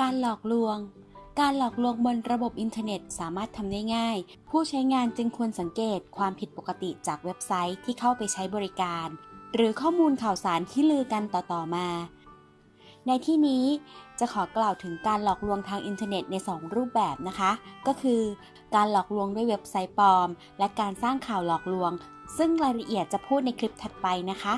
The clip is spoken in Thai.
การหลอกลวง การหลอกลวงบนระบบอินเทอร์เน็ตสามารถทำได้ง่าย ผู้ใช้งานจึงควรสังเกตความผิดปกติจากเว็บไซต์ที่เข้าไปใช้บริการ หรือข้อมูลข่าวสารที่ลือกันต่อๆมา ในที่นี้จะขอกล่าวถึงการหลอกลวงทางอินเทอร์เน็ตใน 2 รูปแบบนะคะ ก็คือ การหลอกลวงด้วยเว็บไซต์ปลอม และการสร้างข่าวหลอกลวง ซึ่งรายละเอียดจะพูดในคลิปถัดไปนะคะ